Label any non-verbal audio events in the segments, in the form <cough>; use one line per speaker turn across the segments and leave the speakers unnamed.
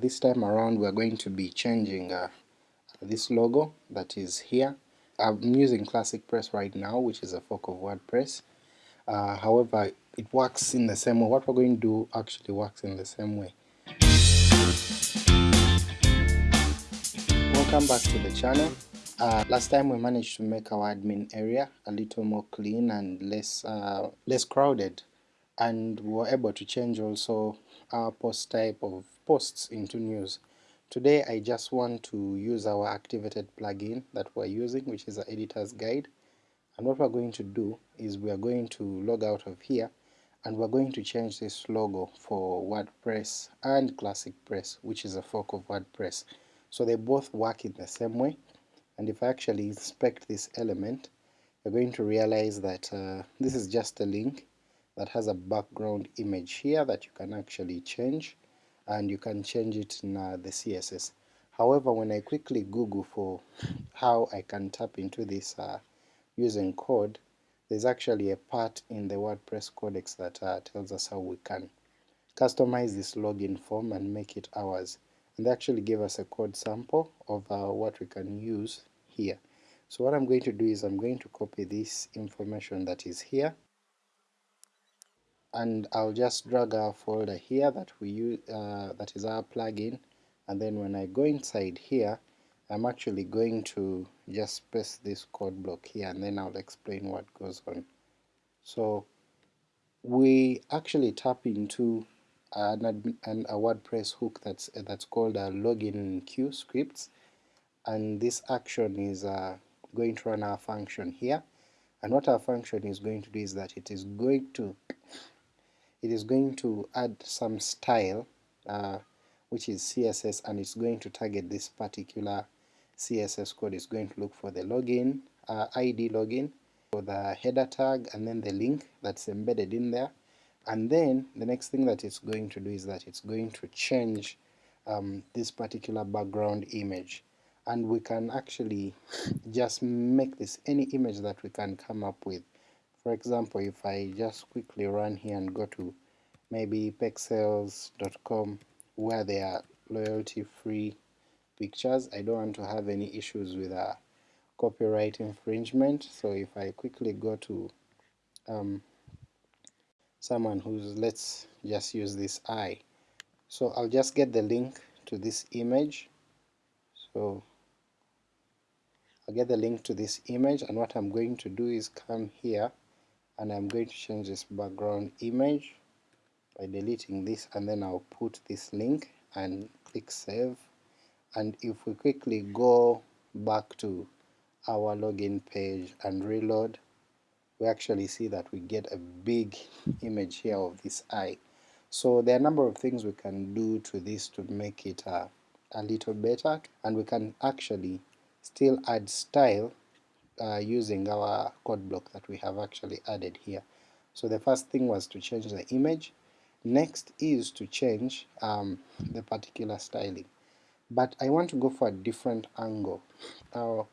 This time around we are going to be changing uh, this logo that is here. I'm using Classic Press right now which is a fork of WordPress. Uh, however it works in the same way. What we're going to do actually works in the same way. Welcome back to the channel. Uh, last time we managed to make our admin area a little more clean and less uh, less crowded and we were able to change also our post type of posts into news. Today I just want to use our activated plugin that we're using which is the editor's guide and what we're going to do is we are going to log out of here and we're going to change this logo for WordPress and Classic Press which is a fork of WordPress. So they both work in the same way and if I actually inspect this element you're going to realize that uh, this is just a link that has a background image here that you can actually change and you can change it in uh, the CSS. However when I quickly google for how I can tap into this uh, using code there's actually a part in the WordPress codex that uh, tells us how we can customize this login form and make it ours and they actually give us a code sample of uh, what we can use here. So what I'm going to do is I'm going to copy this information that is here and I'll just drag our folder here that we use uh, that is our plugin. And then when I go inside here I'm actually going to just paste this code block here and then I'll explain what goes on. So we actually tap into an, a WordPress hook that's that's called a login enqueue scripts. And this action is uh, going to run our function here. And what our function is going to do is that it is going to it is going to add some style uh, which is CSS and it's going to target this particular CSS code. Is going to look for the login uh, ID login for the header tag and then the link that's embedded in there. And then the next thing that it's going to do is that it's going to change um, this particular background image. And we can actually just make this any image that we can come up with for example, if I just quickly run here and go to maybe pexels.com where they are loyalty free pictures, I don't want to have any issues with a copyright infringement, so if I quickly go to um, someone who's, let's just use this eye, so I'll just get the link to this image, so I'll get the link to this image and what I'm going to do is come here and I'm going to change this background image by deleting this and then I'll put this link and click save and if we quickly go back to our login page and reload we actually see that we get a big image here of this eye. So there are a number of things we can do to this to make it uh, a little better and we can actually still add style uh, using our code block that we have actually added here. So the first thing was to change the image, next is to change um, the particular styling. But I want to go for a different angle. Now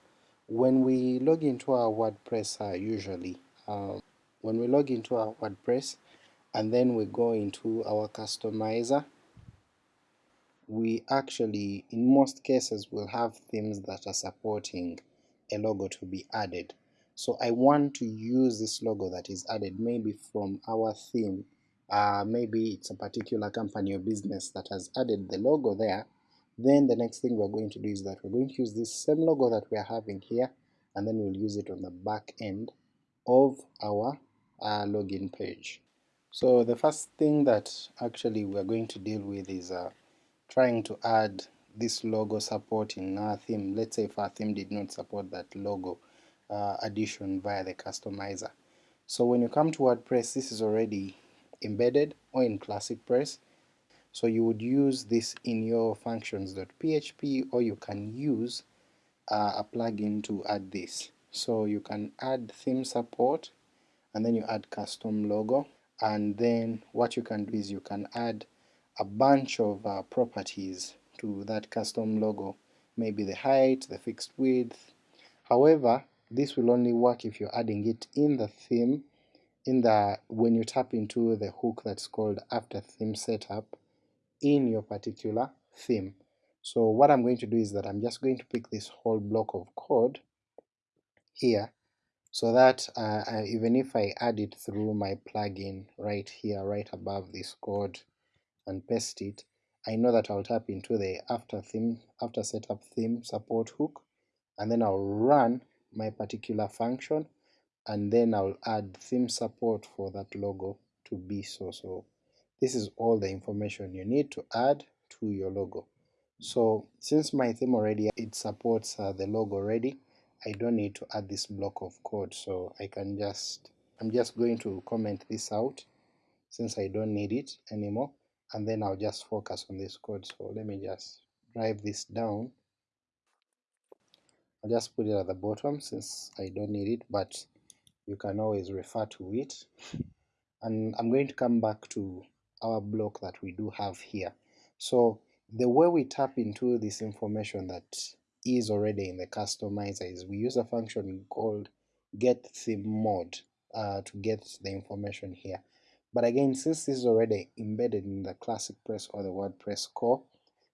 when we log into our WordPress uh, usually, uh, when we log into our WordPress and then we go into our customizer, we actually in most cases will have themes that are supporting a logo to be added. So I want to use this logo that is added maybe from our theme, uh, maybe it's a particular company or business that has added the logo there, then the next thing we're going to do is that we're going to use this same logo that we are having here and then we'll use it on the back end of our uh, login page. So the first thing that actually we're going to deal with is uh, trying to add this logo support in our theme. Let's say if our theme did not support that logo uh, addition via the customizer. So when you come to WordPress this is already embedded or in Classic Press so you would use this in your functions.php or you can use uh, a plugin to add this. So you can add theme support and then you add custom logo and then what you can do is you can add a bunch of uh, properties to that custom logo, maybe the height, the fixed width. However, this will only work if you're adding it in the theme, in the when you tap into the hook that's called after theme setup in your particular theme. So what I'm going to do is that I'm just going to pick this whole block of code here so that uh, uh, even if I add it through my plugin right here, right above this code and paste it, I know that I'll tap into the after theme, after setup theme support hook, and then I'll run my particular function, and then I'll add theme support for that logo to be so. So this is all the information you need to add to your logo. So since my theme already it supports uh, the logo already, I don't need to add this block of code, so I can just I'm just going to comment this out since I don't need it anymore, and then I'll just focus on this code. So let me just drive this down. I'll just put it at the bottom since I don't need it, but you can always refer to it. <laughs> And I'm going to come back to our block that we do have here. So the way we tap into this information that is already in the customizer is we use a function called get theme mod uh, to get the information here. But again, since this is already embedded in the classic press or the WordPress core,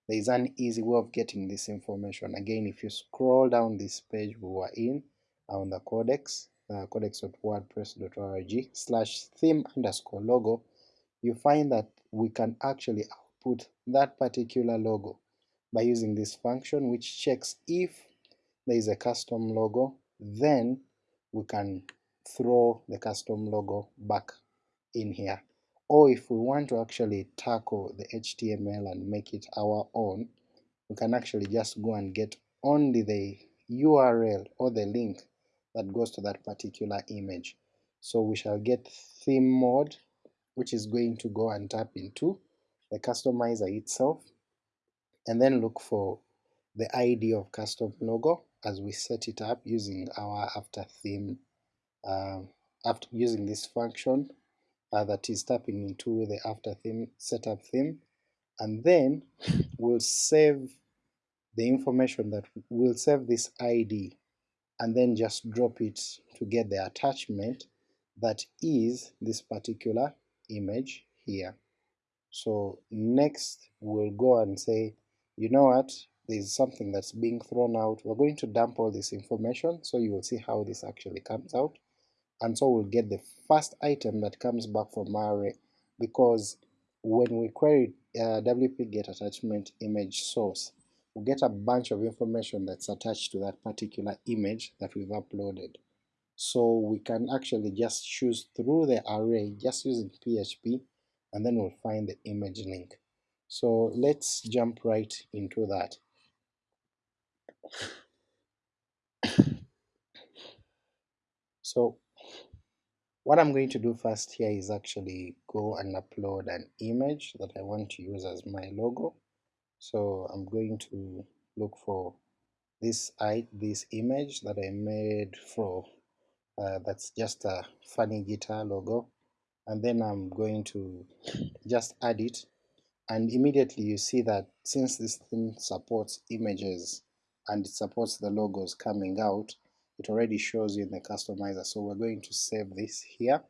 there is an easy way of getting this information. Again, if you scroll down this page we were in on the codex, uh, codex.wordpress.org slash theme underscore logo, you find that we can actually output that particular logo by using this function which checks if there is a custom logo, then we can throw the custom logo back in here. Or if we want to actually tackle the HTML and make it our own, we can actually just go and get only the URL or the link that goes to that particular image. So we shall get theme mod, which is going to go and tap into the customizer itself, and then look for the ID of custom logo as we set it up using our after theme, uh, after using this function uh, that is tapping into the after theme setup theme, and then we'll save the information that we'll save this ID and then just drop it to get the attachment that is this particular image here. So next we'll go and say, you know what, there's something that's being thrown out, we're going to dump all this information so you will see how this actually comes out, and so we'll get the first item that comes back from our array, because when we query uh, wp get attachment image source, we get a bunch of information that's attached to that particular image that we've uploaded. So we can actually just choose through the array just using PHP and then we'll find the image link. So let's jump right into that. <coughs> So what I'm going to do first here is actually go and upload an image that I want to use as my logo. So I'm going to look for this I this image that I made for uh, that's just a funny guitar logo and then I'm going to <laughs> just add it and immediately you see that since this thing supports images and it supports the logos coming out it already shows you in the customizer so we're going to save this here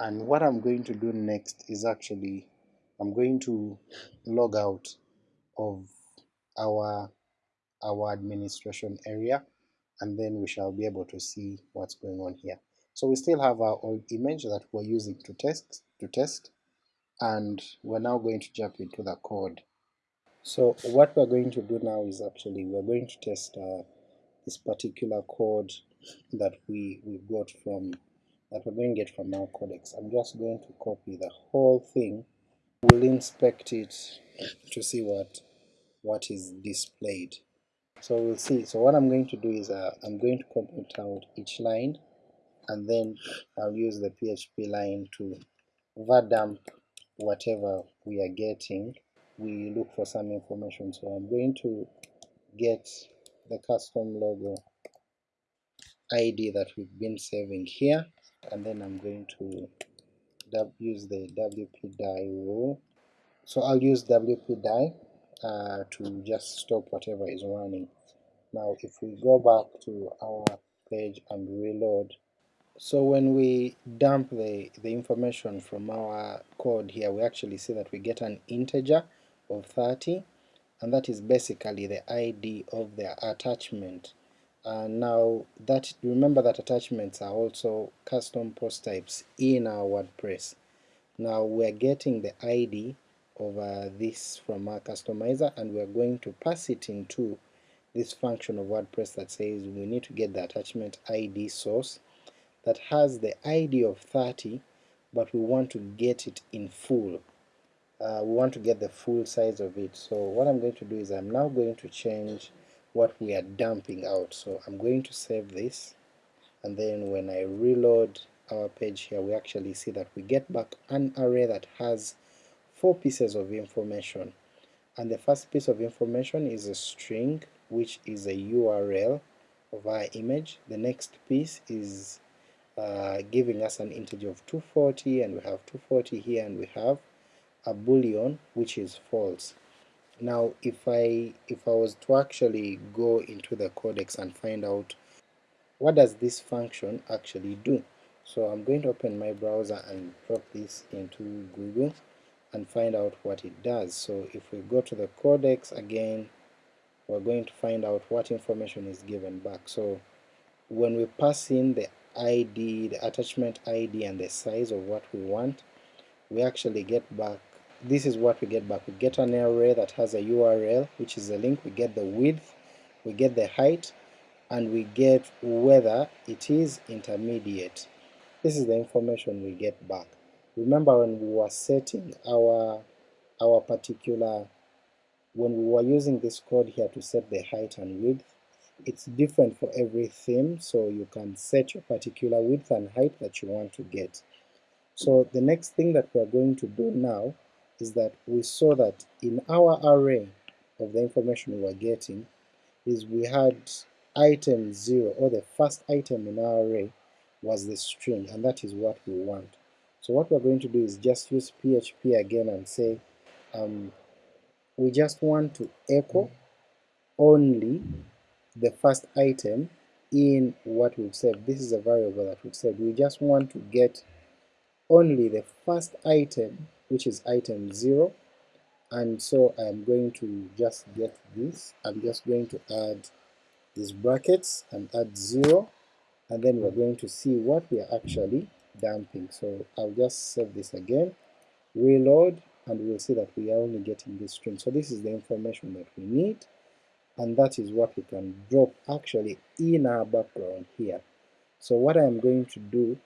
and what I'm going to do next is actually I'm going to log out of our our administration area and then we shall be able to see what's going on here. So we still have our old image that we're using to test to test and we're now going to jump into the code. So what we're going to do now is actually we're going to test uh, this particular code that we, we got from that we're going to get from our codex. I'm just going to copy the whole thing. We'll inspect it to see what what is displayed. So we'll see. So what I'm going to do is uh, I'm going to comment out each line and then I'll use the PHP line to dump whatever we are getting. We look for some information. So I'm going to get the custom logo ID that we've been saving here and then I'm going to use the WP die rule. So I'll use WP die uh, to just stop whatever is running. Now if we go back to our page and reload, so when we dump the, the information from our code here, we actually see that we get an integer of 30, and that is basically the ID of the attachment. Uh, now that remember that attachments are also custom post types in our WordPress. Now we're getting the ID of uh, this from our customizer and we're going to pass it into this function of WordPress that says we need to get the attachment ID source that has the ID of 30 but we want to get it in full. Uh, we want to get the full size of it. So what I'm going to do is I'm now going to change what we are dumping out. So I'm going to save this and then when I reload our page here we actually see that we get back an array that has four pieces of information and the first piece of information is a string which is a URL of our image. The next piece is uh, giving us an integer of 240 and we have 240 here and we have a boolean which is false. Now if I if I was to actually go into the codex and find out what does this function actually do, so I'm going to open my browser and drop this into Google and find out what it does. So if we go to the codex again, we're going to find out what information is given back. So when we pass in the ID, the attachment ID and the size of what we want, we actually get back, this is what we get back. We get an array that has a URL, which is a link, we get the width, we get the height, and we get whether it is intermediate. This is the information we get back. Remember when we were setting our, our particular, when we were using this code here to set the height and width, it's different for every theme, so you can set your particular width and height that you want to get. So the next thing that we're going to do now is that we saw that in our array of the information we were getting is we had item 0 or the first item in our array was the string and that is what we want. So what we're going to do is just use PHP again and say um, we just want to echo only the first item in what we've said. This is a variable that we've said. We just want to get only the first item which is item 0 and so I'm going to just get this. I'm just going to add these brackets and add 0 and then we're going to see what we are actually dumping. So I'll just save this again, reload, and we'll see that we are only getting this string. So this is the information that we need, and that is what we can drop actually in our background here. So what I'm going to do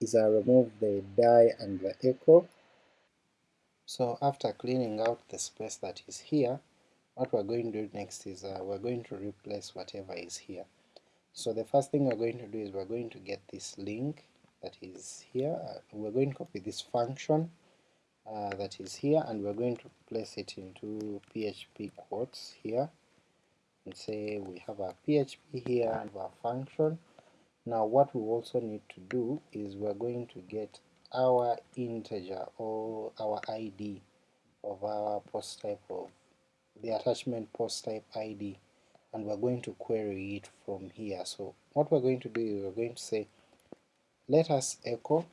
is I remove the die and the echo. So after cleaning out the space that is here, what we're going to do next is uh, we're going to replace whatever is here. So the first thing we're going to do is we're going to get this link that is here, uh, we're going to copy this function uh, that is here and we're going to place it into PHP quotes here and say we have our PHP here and our function. Now what we also need to do is we're going to get our integer or our ID of our post type of the attachment post type ID and we're going to query it from here. So what we're going to do is we're going to say let us echo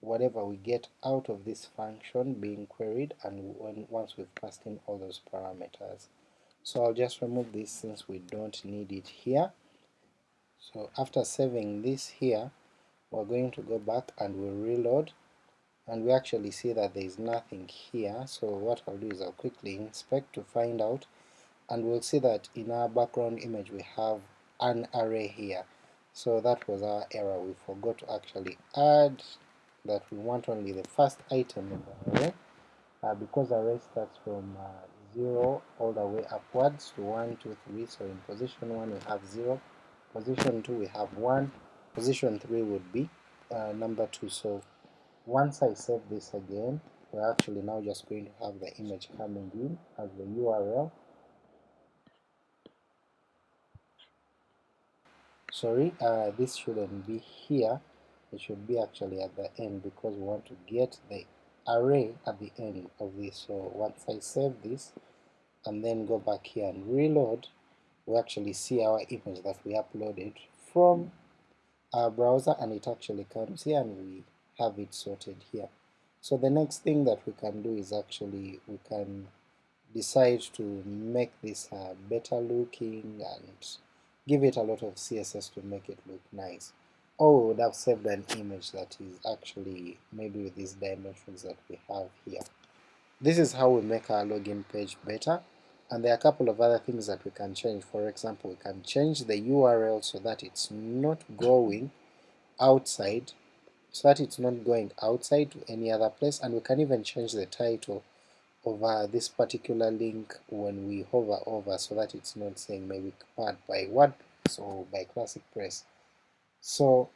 whatever we get out of this function being queried and when once we've passed in all those parameters. So I'll just remove this since we don't need it here. So after saving this here, we're going to go back and we'll reload and we actually see that there is nothing here, so what I'll do is I'll quickly inspect to find out and we'll see that in our background image we have an array here. So that was our error, we forgot to actually add that we want only the first item in the array, uh, because array starts from uh, 0 all the way upwards to 1, 2, 3, so in position 1 we have 0, position 2 we have 1, position 3 would be uh, number 2, so once I save this again, we're actually now just going to have the image coming in as the URL, sorry uh, this shouldn't be here. It should be actually at the end because we want to get the array at the end of this. So once I save this and then go back here and reload we actually see our image that we uploaded from our browser and it actually comes here and we have it sorted here. So the next thing that we can do is actually we can decide to make this uh, better looking and give it a lot of CSS to make it look nice. Or we would have saved an image that is actually maybe with these dimensions that we have here. This is how we make our login page better, and there are a couple of other things that we can change. For example, we can change the URL so that it's not going outside, so that it's not going outside to any other place, and we can even change the title over this particular link when we hover over so that it's not saying maybe part by WordPress or by Classic Press. So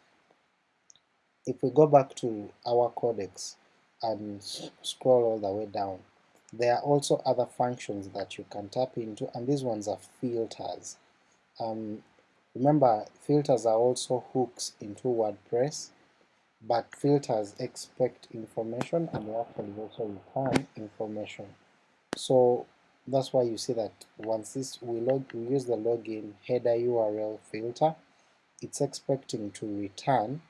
if we go back to our codex and scroll all the way down, there are also other functions that you can tap into, and these ones are filters. Um, remember, filters are also hooks into WordPress, but filters expect information and they actually also return information. So that's why you see that once this we, log, we use the login header URL filter, it's expecting to return.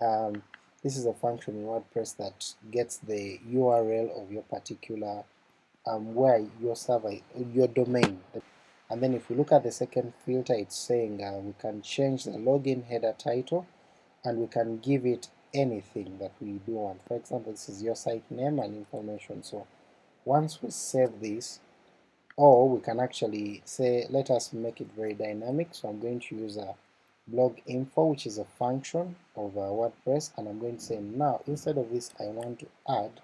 Um, this is a function in WordPress that gets the URL of your particular um, where your server, your domain. And then if we look at the second filter, it's saying uh, we can change the login header title and we can give it anything that we do want. For example, this is your site name and information. So once we save this, or we can actually say, let us make it very dynamic. So I'm going to use a blog info, which is a function of uh, WordPress, and I'm going to say now instead of this, I want to add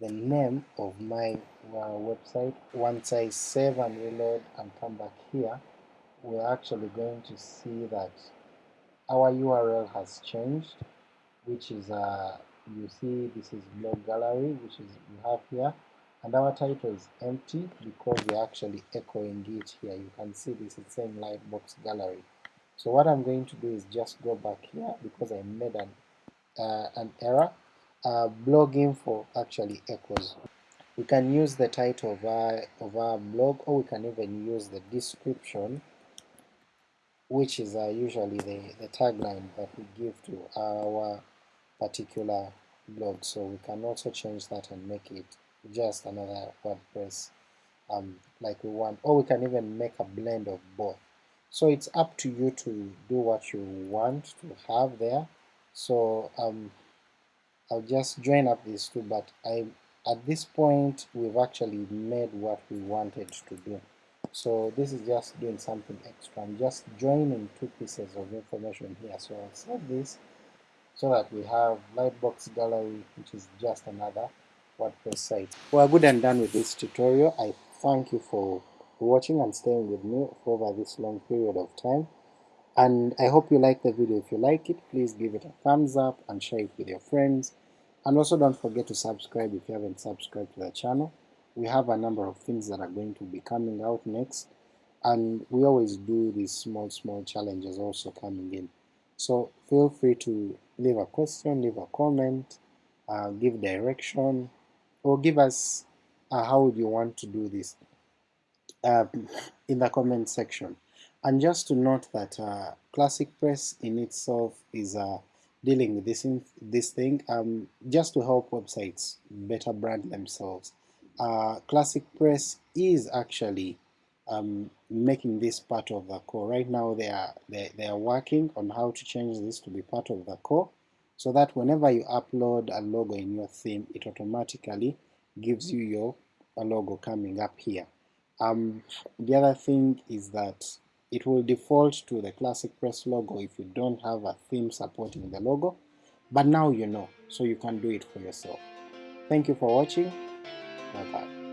the name of my uh, website. Once I save and reload and come back here, we're actually going to see that our URL has changed, which is uh, you see this is blog gallery, which is we have here, and our title is empty because we're actually echoing it here. You can see this is saying Lightbox Gallery. So what I'm going to do is just go back here because I made an uh, an error. Uh, blog info actually echoes. We can use the title of our, of our blog or we can even use the description which is uh, usually the, the tagline that we give to our particular blog. So we can also change that and make it just another WordPress um, like we want, or we can even make a blend of both. So it's up to you to do what you want to have there. So um, I'll just join up these two, but I at this point we've actually made what we wanted to do. So this is just doing something extra. I'm just joining two pieces of information here. So I'll save this so that we have Lightbox Gallery, which is just another WordPress site. We're good and done with this tutorial. I thank you for watching and staying with me for over this long period of time. And I hope you like the video. If you like it, please give it a thumbs up and share it with your friends. And also don't forget to subscribe if you haven't subscribed to the channel we have a number of things that are going to be coming out next and we always do these small small challenges also coming in. So feel free to leave a question leave a comment uh, give direction or give us uh, how would you want to do this uh, in the comment section. And just to note that uh, Classic Press in itself is uh, dealing with this in, this thing um, just to help websites better brand themselves uh, Classic Press is actually um, making this part of the core. Right now they are, they, they are working on how to change this to be part of the core so that whenever you upload a logo in your theme it automatically gives you your logo coming up here. Um, the other thing is that it will default to the Classic Press logo if you don't have a theme supporting the logo, but now you know, so you can do it for yourself. Thank you for watching. Bye bye.